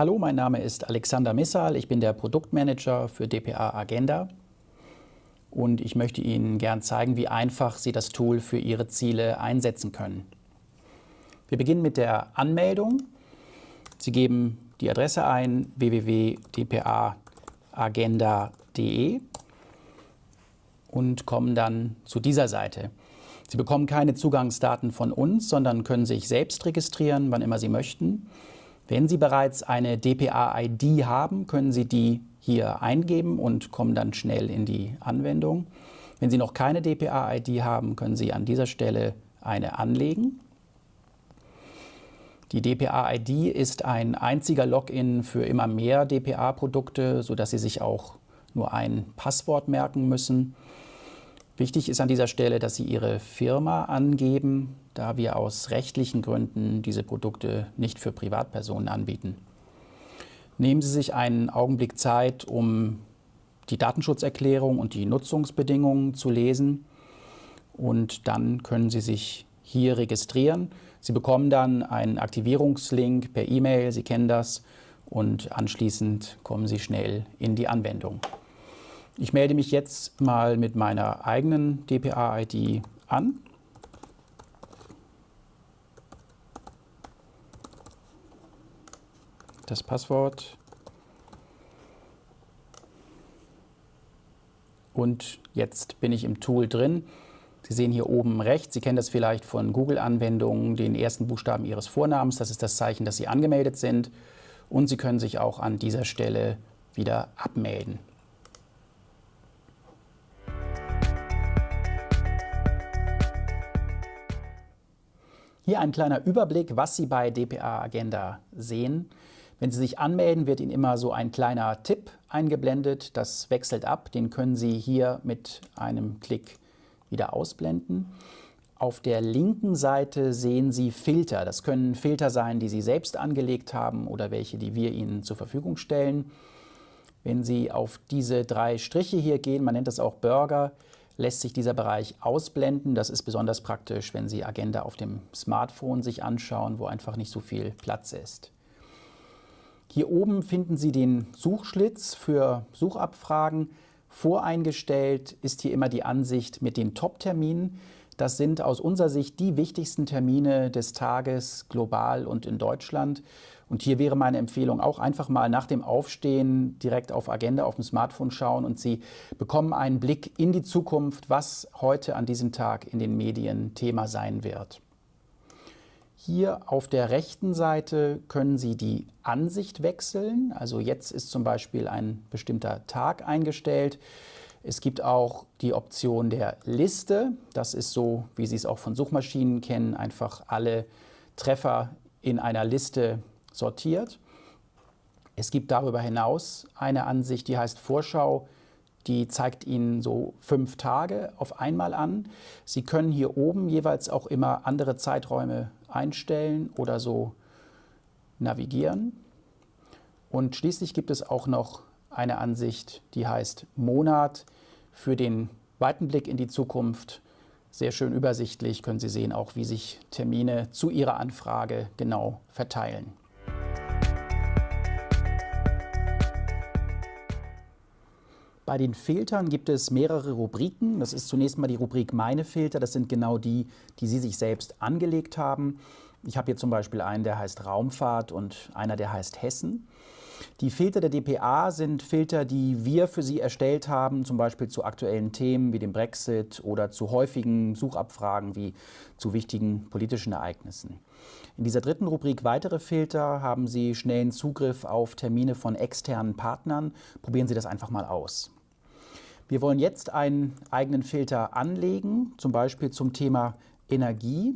Hallo, mein Name ist Alexander Missal. Ich bin der Produktmanager für dpa Agenda und ich möchte Ihnen gern zeigen, wie einfach Sie das Tool für Ihre Ziele einsetzen können. Wir beginnen mit der Anmeldung. Sie geben die Adresse ein www.dpaagenda.de und kommen dann zu dieser Seite. Sie bekommen keine Zugangsdaten von uns, sondern können sich selbst registrieren, wann immer Sie möchten. Wenn Sie bereits eine DPA-ID haben, können Sie die hier eingeben und kommen dann schnell in die Anwendung. Wenn Sie noch keine DPA-ID haben, können Sie an dieser Stelle eine anlegen. Die DPA-ID ist ein einziger Login für immer mehr DPA-Produkte, sodass Sie sich auch nur ein Passwort merken müssen. Wichtig ist an dieser Stelle, dass Sie Ihre Firma angeben, da wir aus rechtlichen Gründen diese Produkte nicht für Privatpersonen anbieten. Nehmen Sie sich einen Augenblick Zeit, um die Datenschutzerklärung und die Nutzungsbedingungen zu lesen. Und dann können Sie sich hier registrieren. Sie bekommen dann einen Aktivierungslink per E-Mail, Sie kennen das, und anschließend kommen Sie schnell in die Anwendung. Ich melde mich jetzt mal mit meiner eigenen DPA-ID an. Das Passwort. Und jetzt bin ich im Tool drin. Sie sehen hier oben rechts, Sie kennen das vielleicht von Google-Anwendungen, den ersten Buchstaben Ihres Vornamens. Das ist das Zeichen, dass Sie angemeldet sind. Und Sie können sich auch an dieser Stelle wieder abmelden. Hier ein kleiner Überblick, was Sie bei DPA Agenda sehen. Wenn Sie sich anmelden, wird Ihnen immer so ein kleiner Tipp eingeblendet. Das wechselt ab. Den können Sie hier mit einem Klick wieder ausblenden. Auf der linken Seite sehen Sie Filter. Das können Filter sein, die Sie selbst angelegt haben oder welche, die wir Ihnen zur Verfügung stellen. Wenn Sie auf diese drei Striche hier gehen, man nennt das auch Burger, lässt sich dieser Bereich ausblenden. Das ist besonders praktisch, wenn Sie Agenda auf dem Smartphone sich anschauen, wo einfach nicht so viel Platz ist. Hier oben finden Sie den Suchschlitz für Suchabfragen. Voreingestellt ist hier immer die Ansicht mit den Top-Terminen. Das sind aus unserer Sicht die wichtigsten Termine des Tages global und in Deutschland. Und hier wäre meine Empfehlung auch einfach mal nach dem Aufstehen direkt auf Agenda auf dem Smartphone schauen und Sie bekommen einen Blick in die Zukunft, was heute an diesem Tag in den Medien Thema sein wird. Hier auf der rechten Seite können Sie die Ansicht wechseln. Also jetzt ist zum Beispiel ein bestimmter Tag eingestellt. Es gibt auch die Option der Liste. Das ist so, wie Sie es auch von Suchmaschinen kennen, einfach alle Treffer in einer Liste sortiert. Es gibt darüber hinaus eine Ansicht, die heißt Vorschau. Die zeigt Ihnen so fünf Tage auf einmal an. Sie können hier oben jeweils auch immer andere Zeiträume einstellen oder so navigieren. Und schließlich gibt es auch noch eine Ansicht, die heißt Monat für den weiten Blick in die Zukunft. Sehr schön übersichtlich können Sie sehen auch, wie sich Termine zu Ihrer Anfrage genau verteilen. Bei den Filtern gibt es mehrere Rubriken. Das ist zunächst mal die Rubrik Meine Filter. Das sind genau die, die Sie sich selbst angelegt haben. Ich habe hier zum Beispiel einen, der heißt Raumfahrt und einer, der heißt Hessen. Die Filter der DPA sind Filter, die wir für Sie erstellt haben, zum Beispiel zu aktuellen Themen wie dem Brexit oder zu häufigen Suchabfragen wie zu wichtigen politischen Ereignissen. In dieser dritten Rubrik Weitere Filter haben Sie schnellen Zugriff auf Termine von externen Partnern. Probieren Sie das einfach mal aus. Wir wollen jetzt einen eigenen Filter anlegen, zum Beispiel zum Thema Energie.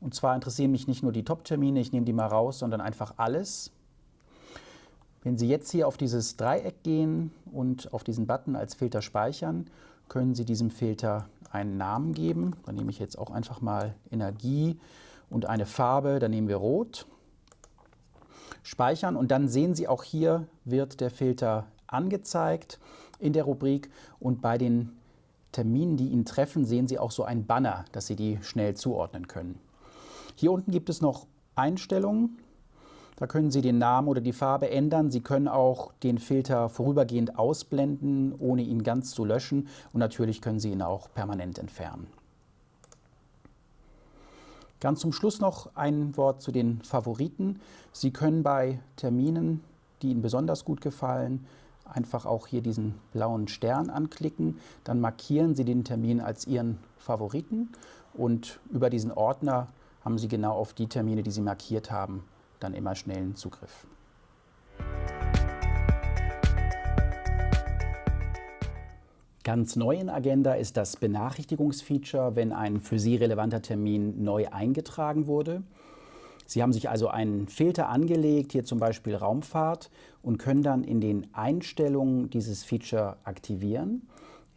Und zwar interessieren mich nicht nur die Top-Termine, ich nehme die mal raus, sondern einfach alles. Wenn Sie jetzt hier auf dieses Dreieck gehen und auf diesen Button als Filter speichern, können Sie diesem Filter einen Namen geben. Dann nehme ich jetzt auch einfach mal Energie und eine Farbe, dann nehmen wir Rot. Speichern und dann sehen Sie auch hier wird der Filter angezeigt in der Rubrik und bei den Terminen, die ihn treffen, sehen Sie auch so ein Banner, dass Sie die schnell zuordnen können. Hier unten gibt es noch Einstellungen. Da können Sie den Namen oder die Farbe ändern. Sie können auch den Filter vorübergehend ausblenden, ohne ihn ganz zu löschen. Und natürlich können Sie ihn auch permanent entfernen. Ganz zum Schluss noch ein Wort zu den Favoriten. Sie können bei Terminen, die Ihnen besonders gut gefallen, einfach auch hier diesen blauen Stern anklicken. Dann markieren Sie den Termin als Ihren Favoriten und über diesen Ordner haben Sie genau auf die Termine, die Sie markiert haben, dann immer schnellen Zugriff. Ganz neu in Agenda ist das Benachrichtigungsfeature, wenn ein für Sie relevanter Termin neu eingetragen wurde. Sie haben sich also einen Filter angelegt, hier zum Beispiel Raumfahrt, und können dann in den Einstellungen dieses Feature aktivieren,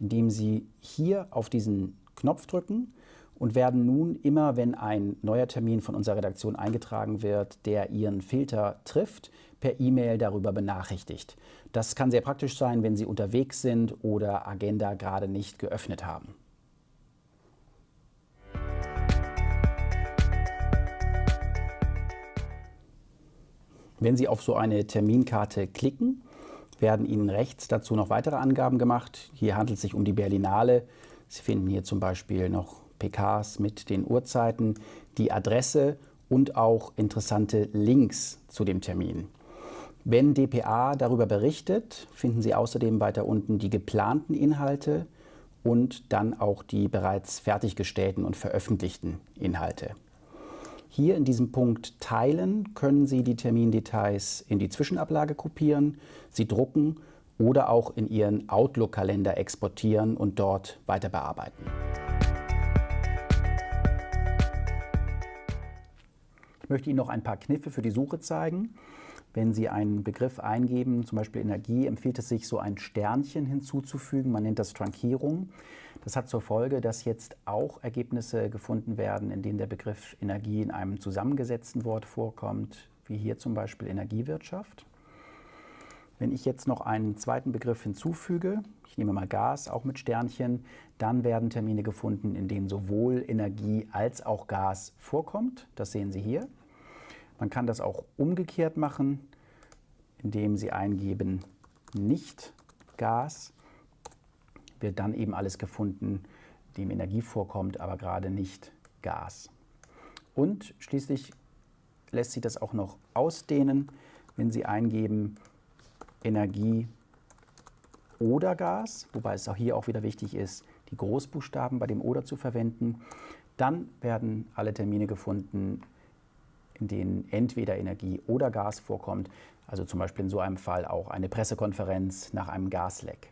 indem Sie hier auf diesen Knopf drücken und werden nun immer, wenn ein neuer Termin von unserer Redaktion eingetragen wird, der Ihren Filter trifft, per E-Mail darüber benachrichtigt. Das kann sehr praktisch sein, wenn Sie unterwegs sind oder Agenda gerade nicht geöffnet haben. Wenn Sie auf so eine Terminkarte klicken, werden Ihnen rechts dazu noch weitere Angaben gemacht. Hier handelt es sich um die Berlinale. Sie finden hier zum Beispiel noch PKs mit den Uhrzeiten, die Adresse und auch interessante Links zu dem Termin. Wenn dpa darüber berichtet, finden Sie außerdem weiter unten die geplanten Inhalte und dann auch die bereits fertiggestellten und veröffentlichten Inhalte. Hier in diesem Punkt Teilen können Sie die Termindetails in die Zwischenablage kopieren, sie drucken oder auch in Ihren Outlook-Kalender exportieren und dort weiter bearbeiten. Ich möchte Ihnen noch ein paar Kniffe für die Suche zeigen. Wenn Sie einen Begriff eingeben, zum Beispiel Energie, empfiehlt es sich, so ein Sternchen hinzuzufügen. Man nennt das Trankierung. Das hat zur Folge, dass jetzt auch Ergebnisse gefunden werden, in denen der Begriff Energie in einem zusammengesetzten Wort vorkommt, wie hier zum Beispiel Energiewirtschaft. Wenn ich jetzt noch einen zweiten Begriff hinzufüge, ich nehme mal Gas, auch mit Sternchen, dann werden Termine gefunden, in denen sowohl Energie als auch Gas vorkommt. Das sehen Sie hier. Man kann das auch umgekehrt machen, indem Sie eingeben nicht Gas, wird dann eben alles gefunden, dem Energie vorkommt, aber gerade nicht Gas. Und schließlich lässt sich das auch noch ausdehnen, wenn Sie eingeben Energie oder Gas, wobei es auch hier auch wieder wichtig ist, die Großbuchstaben bei dem oder zu verwenden. Dann werden alle Termine gefunden, in denen entweder Energie oder Gas vorkommt, also zum Beispiel in so einem Fall auch eine Pressekonferenz nach einem Gasleck.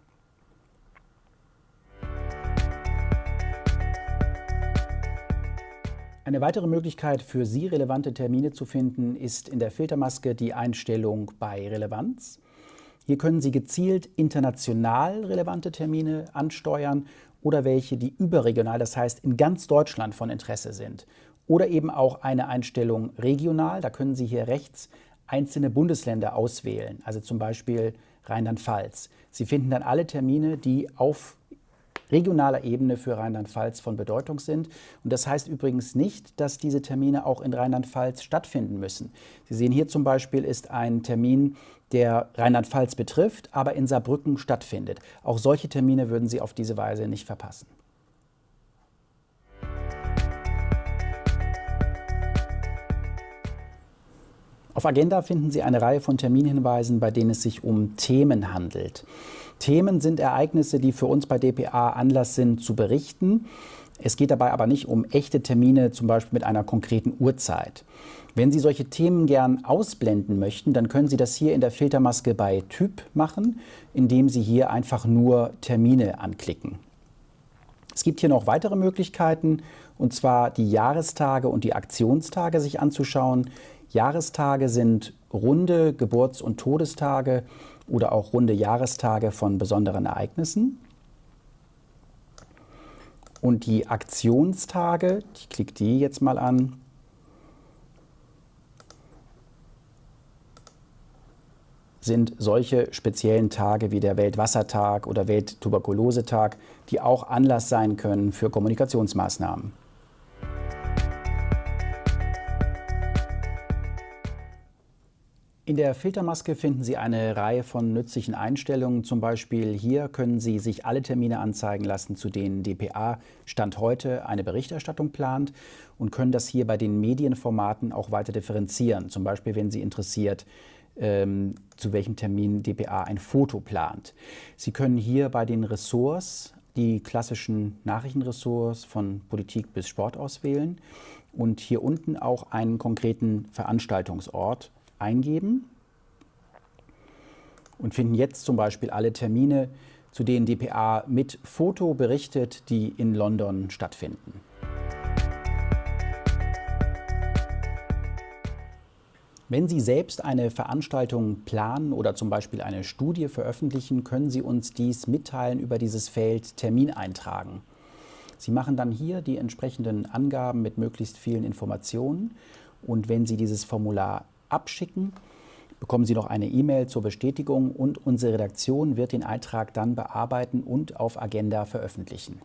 Eine weitere Möglichkeit für Sie relevante Termine zu finden, ist in der Filtermaske die Einstellung bei Relevanz. Hier können Sie gezielt international relevante Termine ansteuern oder welche, die überregional, das heißt in ganz Deutschland von Interesse sind. Oder eben auch eine Einstellung regional, da können Sie hier rechts einzelne Bundesländer auswählen, also zum Beispiel Rheinland-Pfalz. Sie finden dann alle Termine, die auf regionaler Ebene für Rheinland-Pfalz von Bedeutung sind. Und das heißt übrigens nicht, dass diese Termine auch in Rheinland-Pfalz stattfinden müssen. Sie sehen hier zum Beispiel ist ein Termin, der Rheinland-Pfalz betrifft, aber in Saarbrücken stattfindet. Auch solche Termine würden Sie auf diese Weise nicht verpassen. Auf Agenda finden Sie eine Reihe von Terminhinweisen, bei denen es sich um Themen handelt. Themen sind Ereignisse, die für uns bei dpa Anlass sind zu berichten. Es geht dabei aber nicht um echte Termine, zum Beispiel mit einer konkreten Uhrzeit. Wenn Sie solche Themen gern ausblenden möchten, dann können Sie das hier in der Filtermaske bei Typ machen, indem Sie hier einfach nur Termine anklicken. Es gibt hier noch weitere Möglichkeiten, und zwar die Jahrestage und die Aktionstage sich anzuschauen. Jahrestage sind runde Geburts- und Todestage oder auch runde Jahrestage von besonderen Ereignissen. Und die Aktionstage, ich klicke die jetzt mal an, sind solche speziellen Tage wie der Weltwassertag oder Welttuberkulosetag, die auch Anlass sein können für Kommunikationsmaßnahmen. In der Filtermaske finden Sie eine Reihe von nützlichen Einstellungen. Zum Beispiel hier können Sie sich alle Termine anzeigen lassen, zu denen dpa Stand heute eine Berichterstattung plant und können das hier bei den Medienformaten auch weiter differenzieren. Zum Beispiel, wenn Sie interessiert, ähm, zu welchem Termin dpa ein Foto plant. Sie können hier bei den Ressorts die klassischen Nachrichtenressorts von Politik bis Sport auswählen und hier unten auch einen konkreten Veranstaltungsort eingeben und finden jetzt zum Beispiel alle Termine, zu denen dpa mit Foto berichtet, die in London stattfinden. Wenn Sie selbst eine Veranstaltung planen oder zum Beispiel eine Studie veröffentlichen, können Sie uns dies mitteilen über dieses Feld Termin eintragen. Sie machen dann hier die entsprechenden Angaben mit möglichst vielen Informationen und wenn Sie dieses Formular abschicken, bekommen Sie noch eine E-Mail zur Bestätigung und unsere Redaktion wird den Eintrag dann bearbeiten und auf Agenda veröffentlichen.